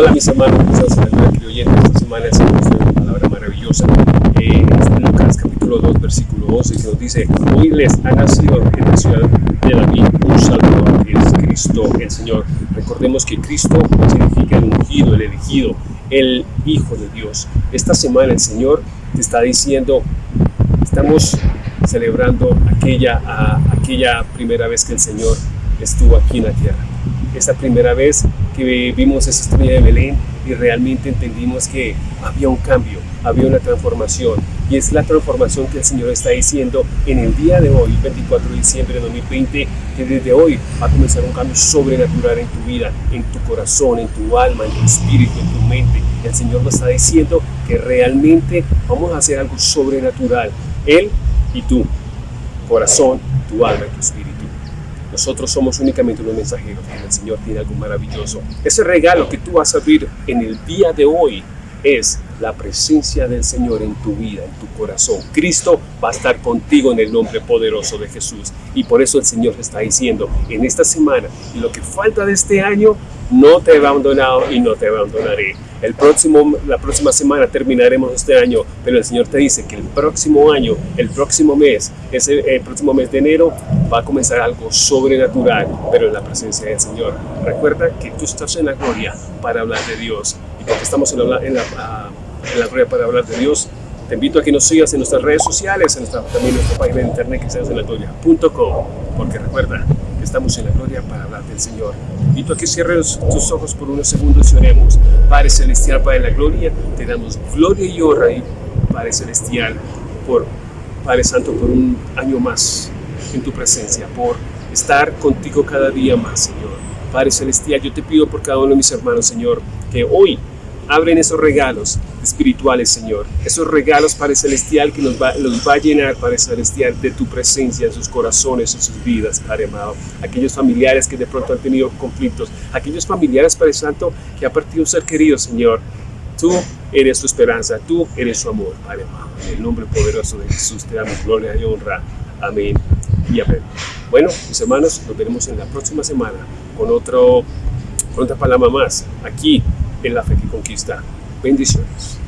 Hola mis hermanos, quizás en oyentes esta semana el Señor nos una palabra maravillosa. Eh, en Lucas capítulo 2, versículo 12, que nos dice, hoy les ha nacido en la ciudad de David un Salvador, que es Cristo el Señor. Recordemos que Cristo significa el ungido, el elegido, el Hijo de Dios. Esta semana el Señor te está diciendo, estamos celebrando aquella, aquella primera vez que el Señor estuvo aquí en la tierra. Esa primera vez que vimos esa estrella de Belén y realmente entendimos que había un cambio, había una transformación. Y es la transformación que el Señor está diciendo en el día de hoy, 24 de diciembre de 2020, que desde hoy va a comenzar un cambio sobrenatural en tu vida, en tu corazón, en tu alma, en tu espíritu, en tu mente. El Señor nos está diciendo que realmente vamos a hacer algo sobrenatural. Él y tú, corazón, tu alma y tu espíritu. Nosotros somos únicamente unos mensajeros, el Señor tiene algo maravilloso. Ese regalo que tú vas a abrir en el día de hoy es la presencia del Señor en tu vida, en tu corazón. Cristo va a estar contigo en el nombre poderoso de Jesús. Y por eso el Señor está diciendo, en esta semana lo que falta de este año, no te he abandonado y no te abandonaré. El próximo, la próxima semana terminaremos este año, pero el Señor te dice que el próximo año, el próximo mes, ese, el próximo mes de enero, va a comenzar algo sobrenatural, pero en la presencia del Señor. Recuerda que tú estás en la gloria para hablar de Dios. Y porque estamos en la, en la, ah, para hablar de Dios, te invito a que nos sigas en nuestras redes sociales, en nuestra, también nuestra página de internet que seas en la gloria.com, porque recuerda, estamos en la gloria para hablar del Señor. Invito a que cierres tus ojos por unos segundos y oremos. Padre Celestial, Padre de la Gloria, te damos gloria y honra, y Padre Celestial, por Padre Santo, por un año más en tu presencia, por estar contigo cada día más, Señor. Padre Celestial, yo te pido por cada uno de mis hermanos, Señor, que hoy abren esos regalos espirituales, Señor. Esos regalos, Padre Celestial, que los va a llenar, Padre Celestial, de tu presencia en sus corazones, en sus vidas, Padre amado. Aquellos familiares que de pronto han tenido conflictos, aquellos familiares, Padre Santo, que ha partido un ser querido, Señor. Tú eres su esperanza, tú eres su amor, Padre amado. En el nombre poderoso de Jesús te damos gloria y honra. Amén y amén. Bueno, mis hermanos, nos veremos en la próxima semana con, otro, con otra palabra más, aquí en La Fe que Conquista. Bendiciones.